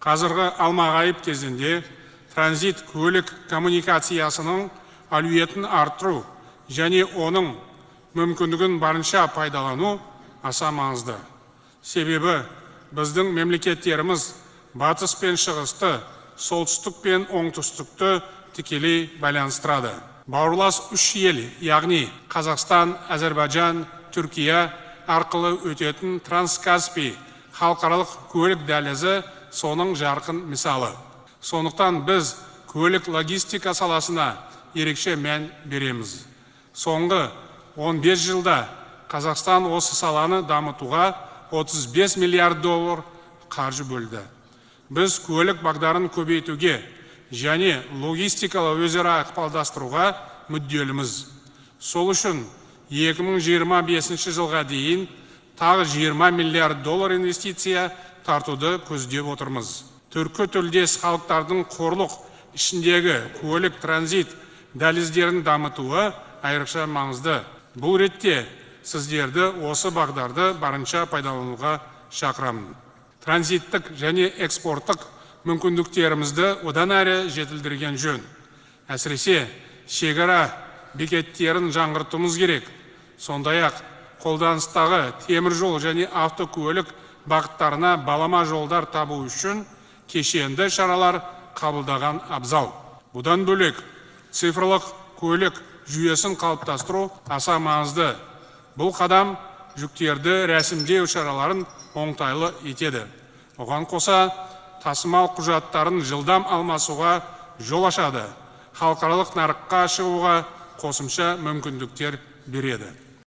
қазіргі алмағайып кезеңде транзит көлік коммуникациясының әлеуетін арттыру және оның мүмкіндігін барынша пайдалану аса маңызды. Себебі біздің мемлекеттеріміз батыс пен шығысты солтүстік пен оңтүстікті тікелей байланыстырады. Бауырлас үш ел яғни қазақстан әзербайжан түркия арқылы өтетін транскаспий халықаралық көлік дәлізі соның жарқын мысалы сондықтан біз көлік логистика саласына ерекше мән береміз. Соңғы 15 жылда қазақстан осы саланы дамытуға 35 миллиард доллар қаржы бөлді. Біз көлік бағдарын көбейтуге және логистикалы өзара ықпалдастыруға мүдделіміз. Сол үшін 2025 жылға дейін тағы 20 миллиард доллар инвестиция тартуды көздеп отырмыз. Түркі тілдес халықтардың қорлық ішіндегі көлік транзит дәліздерін дамытуы айрықша маңызды. Бұл ретте сіздерді осы бағдарды барынша пайдалануға шақырамын. Транзиттік және экспорттық мүмкіндіктерімізді одан әрі жетілдірген жөн. Әсіресе шекара бекеттерін жаңғыртуымыз керек. Сондай ақ қолданыстағы темір жол және автокөлік бағыттарына балама жолдар табу үшін кешенді шаралар қабылдаған абзал. Бұдан бөлек цифрлық көлік жүйесін қалыптастыру аса маңызды. Бұл қадам жүктерді рәсімдеу шараларын оңтайлы етеді. Оған қоса тасымал құжаттарын жылдам алмасуға жол ашады. Халықаралық нарыққа шығуға қосымша мүмкіндіктер береді.